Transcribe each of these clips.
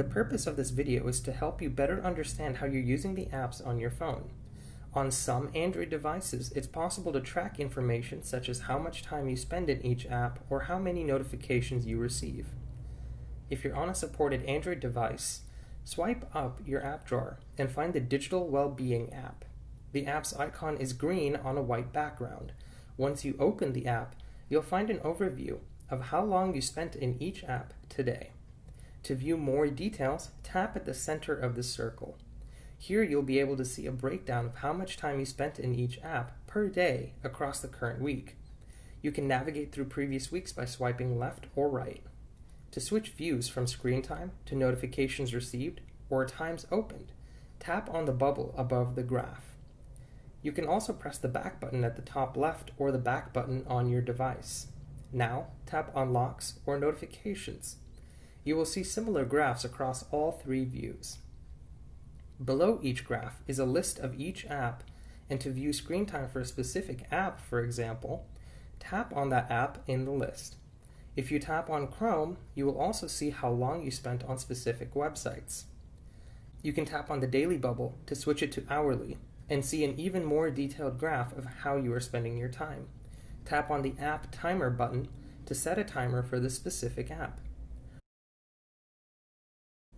The purpose of this video is to help you better understand how you're using the apps on your phone. On some Android devices, it's possible to track information such as how much time you spend in each app or how many notifications you receive. If you're on a supported Android device, swipe up your app drawer and find the Digital Wellbeing app. The app's icon is green on a white background. Once you open the app, you'll find an overview of how long you spent in each app today. To view more details, tap at the center of the circle. Here you'll be able to see a breakdown of how much time you spent in each app per day across the current week. You can navigate through previous weeks by swiping left or right. To switch views from screen time to notifications received or times opened, tap on the bubble above the graph. You can also press the back button at the top left or the back button on your device. Now, tap on locks or notifications you will see similar graphs across all three views. Below each graph is a list of each app, and to view screen time for a specific app, for example, tap on that app in the list. If you tap on Chrome, you will also see how long you spent on specific websites. You can tap on the daily bubble to switch it to hourly and see an even more detailed graph of how you are spending your time. Tap on the App Timer button to set a timer for the specific app.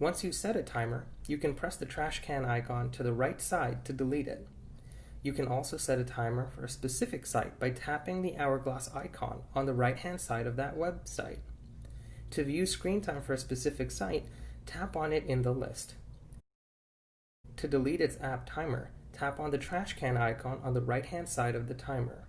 Once you set a timer, you can press the trash can icon to the right side to delete it. You can also set a timer for a specific site by tapping the hourglass icon on the right hand side of that website. To view screen time for a specific site, tap on it in the list. To delete its app timer, tap on the trash can icon on the right hand side of the timer.